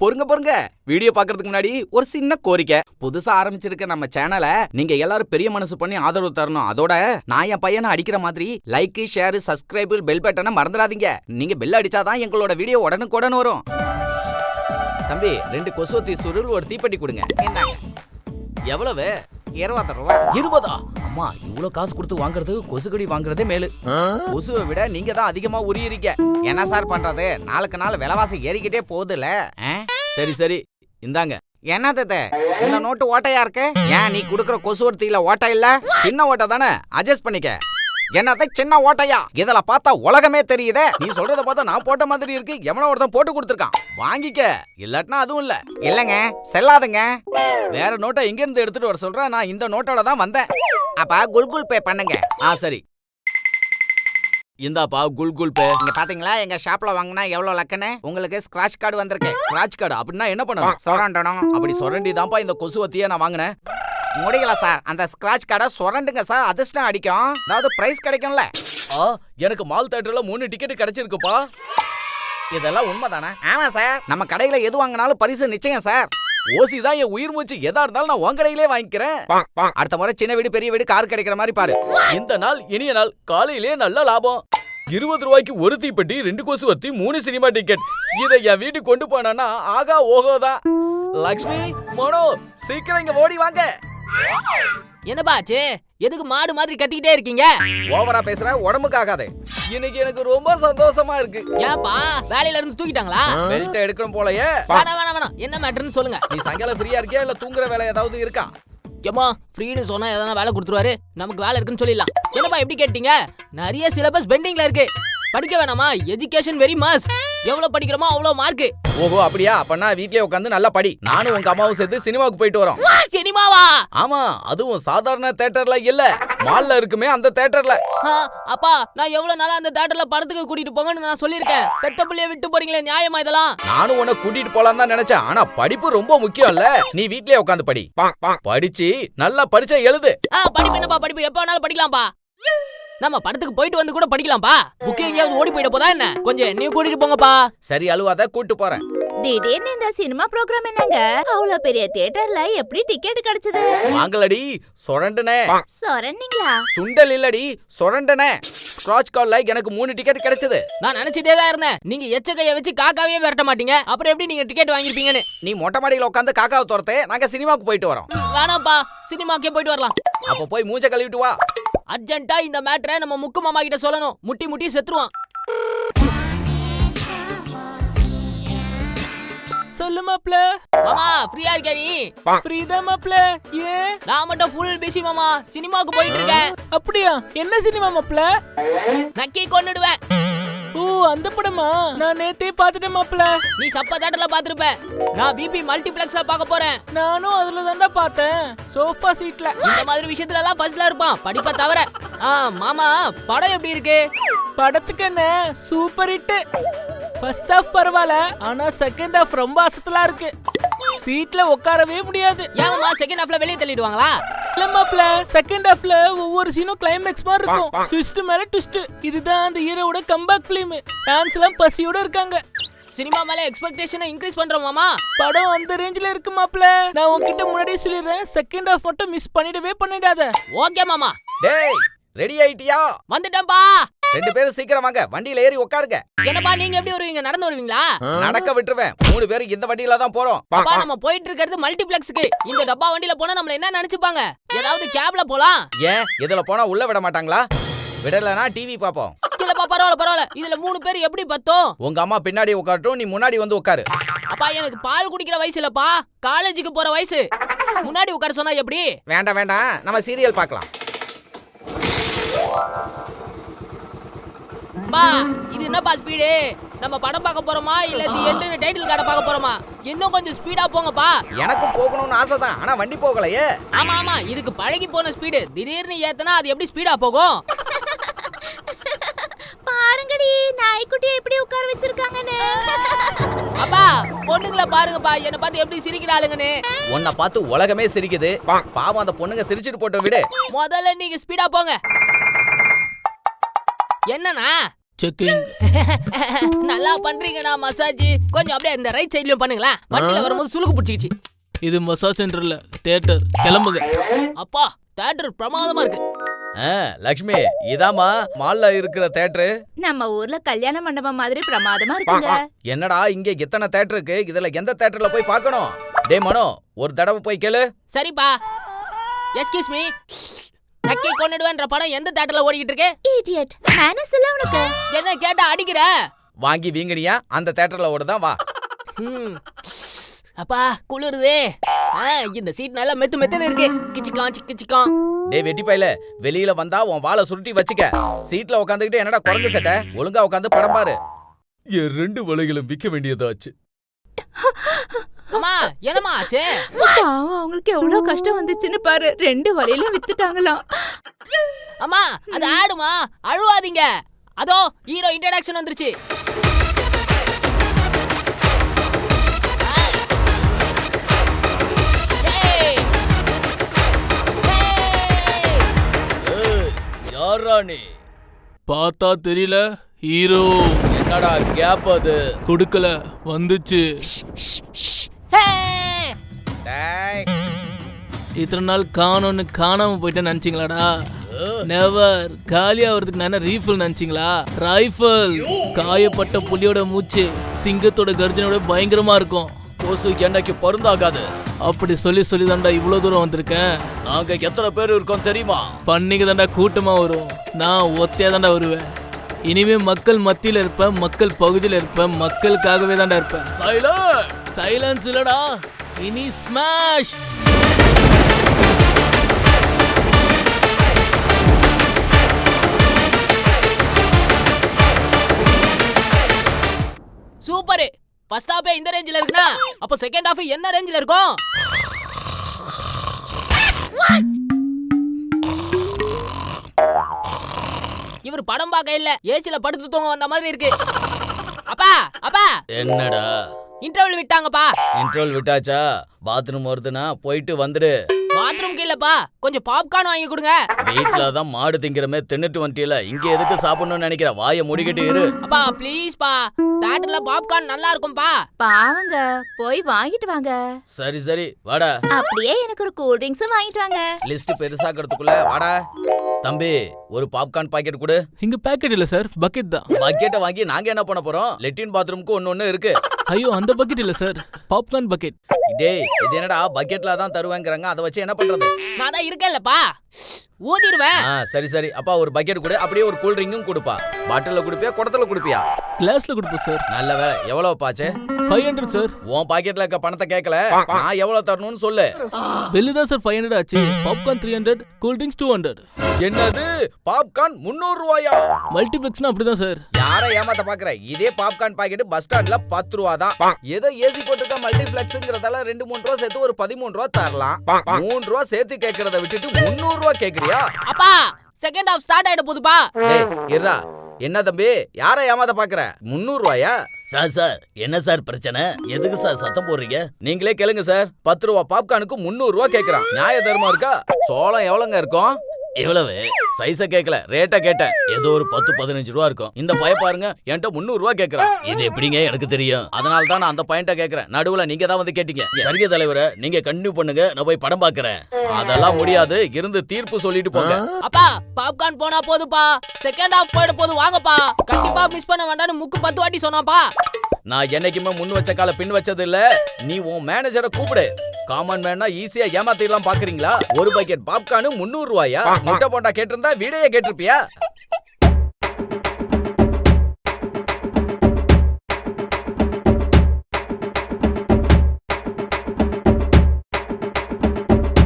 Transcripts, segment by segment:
பொறுங்க பொறுங்க. வீடியோ பார்க்கறதுக்கு முன்னாடி ஒரு சின்ன கோரிக்கை. புதுசா ஆரம்பிச்சிருக்க நம்ம சேனலை நீங்க எல்லாரும் பெரிய மனசு பண்ணி ஆதரவு தரணும். அதோட நான் என் பையனை அடிக்கிற மாதிரி லைக் ஷேர் சப்ஸ்கிரைப் பெல் பட்டனை மறந்துடாதீங்க. நீங்க பெல் அடிச்சாதான் எங்களோட வீடியோ உடனுக்குடன் வரும். தம்பி ரெண்டு கொசுவத்தி சுருள் ஒரு தீப்பெட்டி கொடுங்க. எவ்வளவு? இருபது ரூபா. இருபதா? அம்மா இவ்வளவு காசு கொடுத்து வாங்குறது கொசுக்கடி வாங்குறதே மேலு. கொசுவை விட நீங்க தான் அதிகமா உரியறீங்க என்ன சார் பண்றது? நாளுக்கு நாள் விலைவாசி ஏறிக்கிட்டே போகுதுல ஆ? சரி சரி. இந்தாங்க. என்னது தத்த? இந்த நோட்டு ஓட்டையா இருக்கு? ஏன் நீ குடுக்குற கொசுவர்த்தியில ஓட்டை இல்ல? சின்ன ஓட்டை தானே? அட்ஜஸ்ட் பண்ணிக்க. என்னத்த சின்ன ஓட்டையா? இதுல பார்த்தா உலகமே தெரியுதே. நீ சொல்றத பார்த்தா நான் போட்ட மாதிரி இருக்கு. எவனோ ஒருத்தன் போட்டு கொடுத்துருக்கான். வாங்கிக்க. இல்லாட்டினா அதுவும் இல்ல. இல்லங்க. செல்லாதுங்க. வேற நோட்டை எங்க இருந்து எடுத்துட்டு வர சொல்ற? நான் இந்த நோட்டோட தான் வந்தேன். அப்ப குல்குல் பே பண்ணுங்க. ஆ சரி. இந்தாப்பா குல் குல் பே. இங்க பாத்தீங்களா? எங்க ஷாப்ல வாங்கினா எவ்வளவு லக்குன்னு? உங்களுக்கு ஸ்கிராட்ச் கார்டு வந்திருக்கு. ஸ்கிராட்ச் கார்டு அப்படின்னா என்ன பண்ணணும்? சுரண்டணும். அப்படி சொரண்டி தான்ப்பா இந்த கொசுவத்தியை நான் வாங்கினேன். முடியல சார். அந்த ஸ்கிராட்ச் கார்டை சுரண்டுங்க சார். அதிர்ஷ்டம் அடிக்கும். அதாவது பிரைஸ் கிடைக்கும்ல. ஆ எனக்கு மால் தேட்டர்ல மூணு டிக்கெட் கிடைச்சிருக்குப்பா. இதெல்லாம் உண்மைதானே? ஆமா சார். நம்ம கடையில எது வாங்கினாலும் பரிசு நிச்சயம் சார். ஓசி தான் என் உயிர் மூச்சு. எதா இருந்தாலும் நான் உன் கடையிலே வாங்கிக்கிறேன். அடுத்த முறை சின்ன வீடு பெரிய வீடு கார் கிடைக்கிற மாதிரி பாரு. இந்த நாள் இனிய நாள் காலையிலே நல்ல லாபம். இருபது ரூபாய்க்கு ஒரு தீப்பெட்டி ரெண்டு கொசுவத்தி மூணு சினிமா டிக்கெட். இதை என் வீட்டுக்கு கொண்டு போனானா ஆகா ஓஹோதான் லக்ஷ்மி மனோ சீக்கிரம் இங்க ஓடி வாங்க. என்னப்பா ஆச்சு? எதுக்கு மாடு மாதிரி கத்திக்கிட்டே இருக்கீங்க? ஓவரா பேசுற உடம்புக்கு ஆகாது. இன்னைக்கு எனக்கு ரொம்ப சந்தோஷமா இருக்கு. ஏன்பா வேலையில இருந்து தூக்கிட்டாங்களா? பெல்ட் எடுக்கணும் போலயே. வேணாம் வேணாம் வேணாம். என்ன மேட்டர்னு சொல்லுங்க. நீ சாயங்காலம் ஃப்ரீயா இருக்கியா இல்ல தூங்குற வேலை ஏதாவது இருக்கா? ஏமா ஃப்ரீன்னு சொன்னா எதனா வேலை கொடுத்துருவாரு? நமக்கு வேலை இருக்குன்னு சொல்லிடலாம். என்னப்பா எப்படி கேட்டீங்க? நிறைய சிலபஸ் பெண்டிங்ல இருக்கு. படிக்க வேணாமா? எஜுகேஷன் வெரி மஸ்ட் எவ்வளவு படிக்கிறோமோ அவ்வளவு மார்க் ஓஹோ அப்படியா? அப்பனா வீட்லயே உட்காந்து நல்லா படி. நானும் உங்க அம்மாவும் சேர்த்து சினிமாவுக்கு போயிட்டு வரோம். சினிமாவா? ஆமா அதுவும் சாதாரண தேட்டர்ல இல்ல. மால்ல இருக்குமே அந்த தேட்டர்ல ஆ, அப்பா நான் எவ்வளவு நாளா அந்த தியேட்டர்ல படத்துக்கு கூட்டிட்டு போங்கன்னு நான் சொல்லியிருக்கேன். பெத்த பிள்ளைய விட்டு போறீங்களே நியாயமா இதெல்லாம்? நானும் உன்னை கூட்டிட்டு போலாம் தான் நினைச்சேன். ஆனா படிப்பு ரொம்ப முக்கியம் இல்ல. நீ வீட்லயே உட்காந்து படி. படிச்சு நல்லா பரிச்சை எழுது. படிப்பு என்னப்பா படிப்பு? எப்ப வேணாலும் படிக்கலாம்ப்பா. நம்ம படத்துக்கு போயிட்டு வந்து கூட படிக்கலாம்ப்பா. புக் எங்கேயாவது ஓடி போயிட போதா என்ன? கொஞ்சம் என்னையும் கூட்டிட்டு போங்கப்பா. சரி அழுவாத கூட்டு போறேன். திடீர்னு இந்த சினிமா ப்ரோக்ராம் என்னங்க? அவ்வளவு பெரிய தியேட்டர்ல எப்படி டிக்கெட் கிடைச்சது? வாங்கலடி சொரண்டனே. சொரண்டிங்களா சுண்டல் இல்லடி சொரண்டனே. ஸ்கிராட்ச் கால்ல எனக்கு மூணு டிக்கெட் கிடைச்சது. நான் நினைச்சிட்டே தான் இருந்தேன். நீங்க எச்ச கைய வச்சு காக்காவே விரட்ட மாட்டீங்க. அப்புறம் எப்படி நீங்க டிக்கெட் வாங்கிருப்பீங்கன்னு நீ மொட்டை மாடியில உட்காந்து காக்காவை துரத்து நாங்க சினிமாவுக்கு போயிட்டு வரோம். வேணாம்ப்பா. சினிமாக்கே போயிட்டு வரலாம். அப்ப போய் மூஞ்ச கழுவிட்டு வா. அர்ஜென்ட்டா இந்த மேட்டரை நம்ம முக்கு மாமா கிட்ட சொல்லணும். முட்டி முட்டி செத்துருவான். சொல்லு மாப்ள. மாமா ஃப்ரீயா இருக்கியா நீ? ஃப்ரீதா மாப்ள. ஏன்? நான் மட்டும் ஃபுல் பிஸி மாமா. சினிமாவுக்கு போயிட்டு இருக்கேன். அப்படியா? என்ன சினிமா மாப்ள? நக்கி கொன்னுடுவேன். ஓ அந்த படமா? நான் நேத்தே பாத்துட்டேன் மாப்ள நீ சப்ப தேட்டர்ல பாத்திருப்ப நான் பிபி மல்டிப்ளெக்ஸ்ல பார்க்க போறேன். நானும் அதுல தான்டா பார்த்தேன். சோஃபா சீட்ல இந்த மாதிரி விஷயத்துல எல்லாம் ஃபர்ஸ்ட்ல இருப்பான். படிப்பை தவிர. ஆ மாமா படம் எப்படி இருக்கு? படத்துக்கு என்ன? சூப்பர் ஹிட் ஃபர்ஸ்ட் ஹாஃப் பரவாயில்ல. ஆனா செகண்ட் ஹாஃப் ரொம்ப அசத்தலா இருக்கு. சீட்ல உட்காரவே முடியாது. ஏன் மாமா செகண்ட் ஹாஃப்ல வெளியே தள்ளிடுவாங்களா? மாப்ள செகண்ட் ஹாஃப்ல ஒவ்வொரு சீனும் கிளைமேக்ஸ் மாதிரி இருக்கும். ட்விஸ்ட் மேல ட்விஸ்ட் இதுதான் அந்த ஹீரோவோட கம்பேக் ஃபிலிம் ஃபேன்ஸ் எல்லாம் பசியோட இருக்காங்க. சினிமா மேல எக்ஸ்பெக்டேஷனை இன்க்ரீஸ் பண்றோம் மாமா. படம் அந்த ரேஞ்சில இருக்கு மாப்ள நான் உன்கிட்ட முன்னாடியே சொல்லிடுறேன். செகண்ட் ஹாஃப் மட்டும் மிஸ் பண்ணிடவே பண்ணிடாத. ஓகே மாமா. டேய் ரெடி ஆயிட்டியா? வந்துட்டேன்ப்பா. ரெண்டு பேரும் சீக்கிரம் வாங்க. வண்டியில ஏறி உட்காருங்க என்னப்பா நீங்க எப்படி வருவீங்க? நடந்து வருவீங்களா? நடக்க விட்டுருவேன். மூணு பேரும் இந்த வண்டியில தான் போறோம். அப்பா நம்ம போயிட்டு இருக்கிறது மல்டிப்ளெக்ஸ்க்கு. இந்த டப்பா வண்டியில போனா நம்மள என்ன நினைச்சுப்பாங்க? ஏதாவது கேப்ல போலாம். ஏன்? இதுல போனா உள்ள விட மாட்டாங்களா? விடலனா டிவி பாப்போம் இல்லப்பா பரவாயில்ல பரவாயில்ல. இதுல மூணு பேர் எப்படி பத்தோம்? உங்க அம்மா பின்னாடி உட்காரட்டும் நீ முன்னாடி வந்து உட்காரு. அப்பா எனக்கு பால் குடிக்கிற வயசு இல்லப்பா. காலேஜுக்கு போற வயசு. முன்னாடி உட்கார சொன்னா எப்படி? வேண்டாம் வேண்டாம். நம்ம சீரியல் பார்க்கலாம். பா இது என்னப்பா ஸ்பீடு நம்ம படம் பார்க்க போறோமா? இல்ல தி எண்டுன்னு டைட்டில் கார்டை பார்க்க போறோமா? இன்னும் கொஞ்சம் ஸ்பீடா போங்கப்பா. எனக்கும் போகணும்னு ஆசை தான் ஆனா வண்டி போகலையே. ஆமா ஆமா. இதுக்கு பழகி போன ஸ்பீடு திடீர்னு ஏத்தனா அது எப்படி ஸ்பீடா போகும்? பாருங்கடி நாய்க்குட்டி எப்படி உட்கார வச்சிருக்காங்கன்னு. அப்பா பொண்ணுங்களை பாருங்கப்பா. என்ன பார்த்து எப்படி சிரிக்கிறாளுங்கன்னு உன்னை பார்த்து உலகமே சிரிக்குது. பாவம் அந்த பொண்ணுங்க சிரிச்சிட்டு போட்டு விடு. முதல்ல நீங்க ஸ்பீடா போங்க. என்னண்ணா? செக்கிங் நல்லா பண்றீங்கண்ணா மசாஜ். கொஞ்சம் அப்படியே இந்த ரைட் சைட்லயும் பண்ணுங்களேன். வண்டியில வரும்போது சுளுக்கு பிடிச்சிக்கிச்சு. இது மசாஜ் சென்டர்ல தியேட்டர் கிளம்புங்க. அப்பா தேட்டர் பிரமாதமா இருக்கு. ஆ, லக்ஷ்மி இதாம்மா மால்ல இருக்கிற தேட்டரு நம்ம ஊர்ல கல்யாண மண்டபம் மாதிரி பிரமாதமா இருக்குங்க. என்னடா இங்க எத்தனை தேட்டர் இருக்கு? இதுல எந்த தேட்டர்ல போய் பார்க்கணும்? டேய் மனோ ஒரு தடவை போய் கேளு. சரிப்பா. எஸ்கியூஸ் மீ நக்கி கொண்டுடுவேன்ற படம் எந்த தேட்டர்ல ஓடிக்கிட்டு இருக்கு இடியட் மேனஸ் இல்ல உனக்கு. என்ன கேட்டா அடிக்கிற? வாங்கி வீங்கனியா? அந்த தேட்டர்ல ஓடுதான் வா. அப்பா குளிருதே. ஆ, இந்த சீட் நல்லா மெத்து மெத்துன்னு இருக்கு. கிச்சிக்கான் சிக்கு சிக்கான் டேய் வெட்டி பையல வெளியில வந்தா உன் வாளை சுருட்டி வச்சுக்க. சீட்ல உட்காந்துக்கிட்டு என்னடா குறைஞ்ச சட்டை? ஒழுங்கா உட்காந்து படம் பாரு. என் ரெண்டு வலைகளும் விற்க வேண்டியதாச்சு. அம்மா என்னம்மா ஆச்சு? பாவம் அவங்களுக்கு எவ்வளவு கஷ்டம் வந்துச்சுன்னு பாரு. ரெண்டு வரையிலும் வித்துட்டாங்களாம் அம்மா அது ஆடுமா? அழுவாதீங்க. அதோ ஹீரோ இன்ட்ரடக்ஷன் வந்துருச்சு. யாரா நீ? பார்த்தா தெரியல ஹீரோ என்னடா கேப் அது? கொடுக்கல வந்துச்சு. இத்தனை நாள் காணோன்னு காணாம போயிட்டேன்னு நினைச்சீங்களாடா? நெவர் காலி ஆகிறதுக்கு நான் ரீஃபில் நினைச்சீங்களா? ரைஃபிள் காயப்பட்ட புலியோட மூச்சு சிங்கத்தோட கர்ஜனோட பயங்கரமா இருக்கும். கொசு என்னைக்கு பொருந்தாகாது. அப்படி சொல்லி சொல்லி தாண்டா இவ்வளோ தூரம் வந்திருக்கேன். நாங்க எத்தனை பேர் இருக்கோம் தெரியுமா? பண்ணிக்கு தாண்டா கூட்டமா வரும். நான் ஒத்தையா தாண்டா வருவேன். இனிமே மக்கள் மத்தியில இருப்பேன் மக்கள் பகுதியில இருப்பேன் மக்களுக்காகவே தாண்டா இருப்பேன் சைலண்ட் சைலன்ஸ் இல்லடா. இனி ஸ்மாஷ் சூப்பர். ஃபர்ஸ்ட் ஹாஃபே இந்த ரேஞ்சில இருக்குனா அப்ப செகண்ட் ஹாஃப் என்ன ரேஞ்சில இருக்கும்? இவர் படம் பார்க்க இல்ல. ஏசில படுத்து தூங்க வந்த மாதிரி இருக்கு. அப்பா அப்பா. என்னடா? இன்டர்வல் விட்டாங்கப்பா. இன்ட்ரோல் விட்டாச்சா? பாத்ரூம் வருதுன்னா போயிட்டு வந்துடு இல்லப்பா கொஞ்சம் பாப்கார்ன் வாங்கி கொடுங்க. வீட்ல தான் மாடு திங்கிறமே தின்னுட்டு வந்துட்டியல இங்க எதுக்கு சாப்பிடணும்னு நினைக்கிற? வாயை முடிக்கிட்டு இரு. அப்பா ப்ளீஸ் பா. தேட்டர்ல பாப்கார்ன் நல்லா இருக்கும்பா. பாவங்க போய் வாங்கிட்டு வாங்க. சரி சரி வாடா. அப்படியே எனக்கு ஒரு கூல் ட்ரிங்க்ஸும் வாங்கிட்டு வாங்க. லிஸ்ட் பெருசாக்கிறதுக்குள்ள வாடா. தம்பி ஒரு பாப்கார்ன் பாக்கெட் கொடு. இங்க பேக்கெட் இல்ல சார் பக்கெட் தான். பக்கெட்டை வாங்கி நாங்க என்ன பண்ண போறோம்? லெட்டின் பாத்ரூமுக்கு ஒன்னு ஒண்ணு இருக்கு. ஐயோ அந்த பக்கெட் இல்ல சார் பாப்கார்ன் பக்கெட் டேய் இது என்னடா பக்கெட்ல தான் தருவேங்கிறாங்க. அதை வச்சு என்ன பண்றது? நான் தான் இருக்கேன்லப்பா. ஊதிடுவேன். சரி சரி. அப்பா ஒரு பக்கெட் கொடு. அப்படியே ஒரு கூல் ட்ரிங்கும் கொடுப்பா. பாட்டில்ல குடுப்பியா குடத்துல குடுப்பியா? கிளாஸ்ல கொடுப்போம் சார் நல்ல வேலை. எவ்வளவு பாச்சு ஃபைவ் ஹண்ட்ரட் சார் உன் பாக்கெட்ல இருக்க பணத்தை கேட்கல. நான் எவ்வளவு தரணும்னு சொல்லு. பில்லு தான் சார் ஃபைவ் ஹண்ட்ரட் ஆச்சு. Popcorn three hundred cool drinks two hundred என்னது? பாப்கார்ன் முந்நூறு ரூபாயா? மல்டிப்ளெக்ஸ்னா அப்படிதான் சார் யாரை ஏமாத்த பாக்குற? இதே பாப்கார்ன் பாக்கெட் பஸ் ஸ்டாண்ட்ல பத்து ரூபா தான். ஏதோ ஏசி போட்டுக்க மல்டிபிளெக்ஸ்ங்கிறதால ரெண்டு மூணு ரூபா சேர்த்து ஒரு பதிமூணு ரூபா தரலாம். மூணு ரூபா சேர்த்து கேக்குறத விட்டுட்டு முந்நூறு ரூபா கேக்குறியா அப்பா செகண்ட் ஹாஃப் ஸ்டார்ட் ஆயிட போகுதுப்பா டேய் இருடா. என்ன தம்பி? யாரை ஏமாத்த பாக்குற? முந்நூறு ரூபாயா? Sir sir. என்ன சார் பிரச்சனை? எதுக்கு சார் சத்தம் போடுறீங்க? நீங்களே கேளுங்க சார். பத்து ரூபா பாப்கார்னுக்கு முந்நூறு ரூபா கேக்குறான். நியாய தர்மம் இருக்கா? சோளம் எவ்வளவுங்க இருக்கும்? எவ்வளவு? சைஸ கேட்கல ரேட்டா கேட்டேன். ஏதோ ஒரு பத்து பதினஞ்சு ரூபா இருக்கும். இந்த பய பாருங்க என்கிட்ட முந்நூறு ரூபா கேக்குறான் இது எப்படிங்க எனக்கு தெரியும்? அதனால தான் நான் அந்த பையன்ட்ட கேக்குறேன். நடுவுல நீங்க தான் வந்து கேட்டீங்க. சரிங்க தலைவரை நீங்க கண்டினியூ பண்ணுங்க நான் போய் படம் பாக்குறேன். அதெல்லாம் முடியாது. இருந்து தீர்ப்பு சொல்லிட்டு போங்க. அப்பா பாப்கார்ன் போனா போதுப்பா. செகண்ட் ஹாஃப் போயிட போது வாங்கப்பா. கண்டிப்பா மிஸ் பண்ண வேண்டாம்னு முக்கு பத்து வாட்டி சொன்னாப்பா. நான் என்னைக்குமே முன் வச்ச கால பின் வச்சது இல்ல. நீ உன் மேனேஜரை கூப்பிடு. காமன் மேனா ஈஸியா ஏமாத்திடலாம் பாக்குறீங்களா? ஒரு பக்கெட் பாப்கார்னு முந்நூறு ரூபாயா? முட்டை போண்டா கேட்டிருந்தா வீடையே கேட்டிருப்பியா?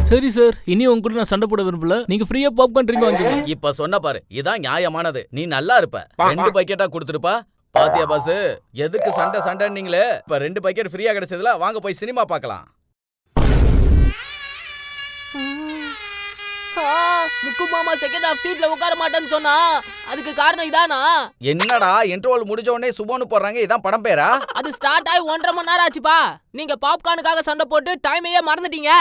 சரி சார் இனி உங்க கூட நான் சண்டை போட விரும்பல. நீங்க ஃப்ரீயா பாப்கார்ன் ட்ரிங்க் வாங்கிக்கோங்க. இப்ப சொன்ன பாரு இதான் நியாயமானது. நீ நல்லா இருப்ப. ரெண்டு பக்கெட்டா கொடுத்துருப்பா பாத்தியா பாஸ் எதுக்கு சண்டை சண்டைன்னீங்களே? இப்ப ரெண்டு பக்கெட் ஃப்ரீயா கிடைச்சதுல வாங்க போய் சினிமா பார்க்கலாம். முக்கு மாமா செகண்ட் ஹாஃப் சீட்ல உட்கார மாட்டேன்னு சொன்னா அதுக்கு காரணம் இதானா? என்னடா இன்டர்வல் முடிஞ்ச உடனே சுபோன்னு போடுறாங்க இதான் படம் பேரா? அது ஸ்டார்ட் ஆகி ஒன்றரை மணி நேரம் ஆச்சுப்பா. நீங்க பாப்கார்னுக்காக சண்டை போட்டு டைமையே மறந்துட்டீங்க.